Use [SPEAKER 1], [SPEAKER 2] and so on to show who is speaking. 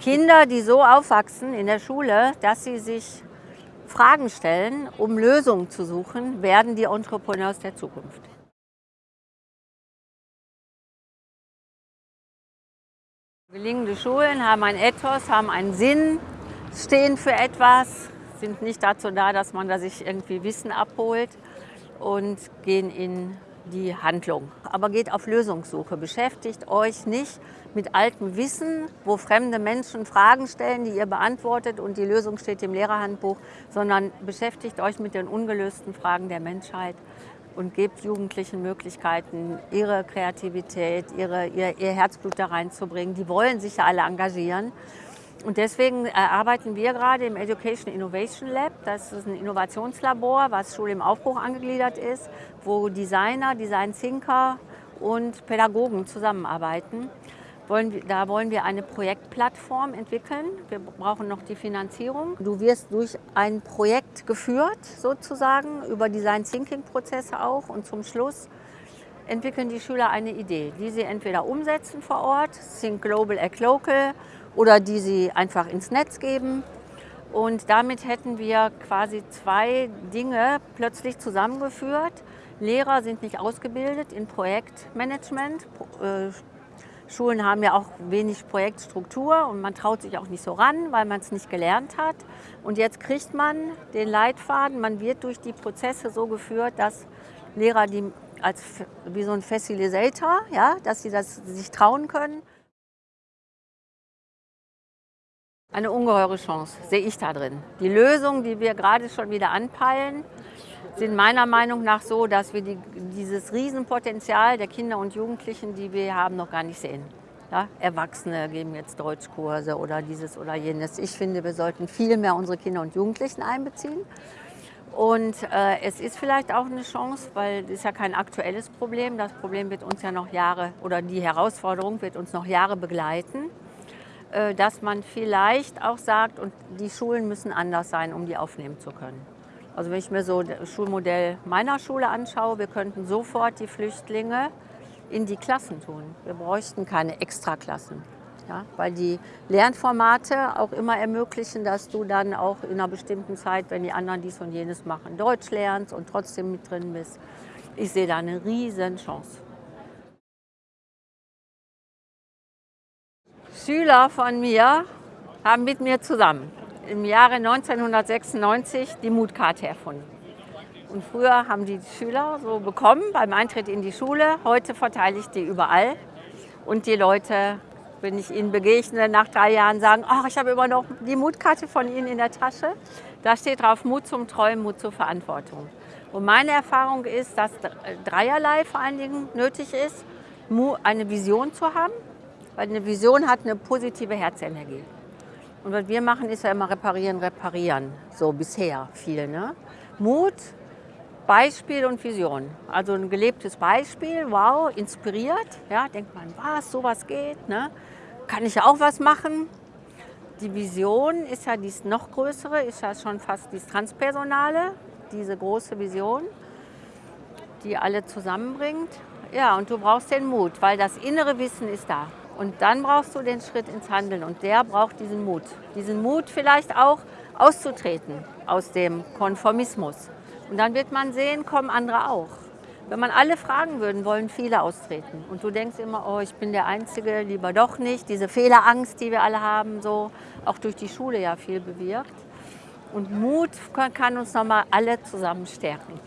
[SPEAKER 1] Kinder, die so aufwachsen in der Schule, dass sie sich Fragen stellen, um Lösungen zu suchen, werden die Entrepreneurs der Zukunft. Gelingende Schulen haben ein Ethos, haben einen Sinn, stehen für etwas, sind nicht dazu da, dass man da sich irgendwie Wissen abholt und gehen in die Handlung. Aber geht auf Lösungssuche. Beschäftigt euch nicht mit altem Wissen, wo fremde Menschen Fragen stellen, die ihr beantwortet und die Lösung steht im Lehrerhandbuch, sondern beschäftigt euch mit den ungelösten Fragen der Menschheit und gebt Jugendlichen Möglichkeiten, ihre Kreativität, ihre, ihr, ihr Herzblut da reinzubringen. Die wollen sich ja alle engagieren. Und deswegen arbeiten wir gerade im Education Innovation Lab. Das ist ein Innovationslabor, was Schule im Aufbruch angegliedert ist, wo Designer, Design Thinker und Pädagogen zusammenarbeiten. Da wollen wir eine Projektplattform entwickeln. Wir brauchen noch die Finanzierung. Du wirst durch ein Projekt geführt, sozusagen, über Design Thinking Prozesse auch. Und zum Schluss entwickeln die Schüler eine Idee, die sie entweder umsetzen vor Ort, Think Global, Act Local, oder die sie einfach ins Netz geben. Und damit hätten wir quasi zwei Dinge plötzlich zusammengeführt. Lehrer sind nicht ausgebildet in Projektmanagement. Äh, Schulen haben ja auch wenig Projektstruktur und man traut sich auch nicht so ran, weil man es nicht gelernt hat. Und jetzt kriegt man den Leitfaden, man wird durch die Prozesse so geführt, dass Lehrer die als wie so ein Facilitator, ja, dass sie das sich trauen können. Eine ungeheure Chance sehe ich da drin. Die Lösungen, die wir gerade schon wieder anpeilen, sind meiner Meinung nach so, dass wir die, dieses Riesenpotenzial der Kinder und Jugendlichen, die wir haben, noch gar nicht sehen. Ja, Erwachsene geben jetzt Deutschkurse oder dieses oder jenes. Ich finde, wir sollten viel mehr unsere Kinder und Jugendlichen einbeziehen. Und äh, es ist vielleicht auch eine Chance, weil es ist ja kein aktuelles Problem. Das Problem wird uns ja noch Jahre, oder die Herausforderung wird uns noch Jahre begleiten. Äh, dass man vielleicht auch sagt, und die Schulen müssen anders sein, um die aufnehmen zu können. Also wenn ich mir so das Schulmodell meiner Schule anschaue, wir könnten sofort die Flüchtlinge in die Klassen tun. Wir bräuchten keine Extraklassen. Ja, weil die Lernformate auch immer ermöglichen, dass du dann auch in einer bestimmten Zeit, wenn die anderen dies und jenes machen, Deutsch lernst und trotzdem mit drin bist. Ich sehe da eine riesen Chance. Schüler von mir haben mit mir zusammen im Jahre 1996 die Mutkarte erfunden. Und früher haben die Schüler so bekommen beim Eintritt in die Schule. Heute verteile ich die überall. Und die Leute, wenn ich ihnen begegne, nach drei Jahren sagen, ach, ich habe immer noch die Mutkarte von Ihnen in der Tasche. Da steht drauf Mut zum Träumen, Mut zur Verantwortung. Und meine Erfahrung ist, dass dreierlei vor allen Dingen nötig ist, eine Vision zu haben, weil eine Vision hat eine positive Herzenergie. Und was wir machen, ist ja immer reparieren, reparieren. So bisher viel. Ne? Mut, Beispiel und Vision. Also ein gelebtes Beispiel, wow, inspiriert. Ja, denkt man, was, sowas geht. Ne? Kann ich auch was machen. Die Vision ist ja dies noch größere, ist ja schon fast dieses Transpersonale, diese große Vision, die alle zusammenbringt. Ja, und du brauchst den Mut, weil das innere Wissen ist da. Und dann brauchst du den Schritt ins Handeln und der braucht diesen Mut. Diesen Mut vielleicht auch auszutreten aus dem Konformismus. Und dann wird man sehen, kommen andere auch. Wenn man alle fragen würden, wollen viele austreten. Und du denkst immer, oh, ich bin der Einzige, lieber doch nicht. Diese Fehlerangst, die wir alle haben, so auch durch die Schule ja viel bewirkt. Und Mut kann uns nochmal alle zusammen stärken.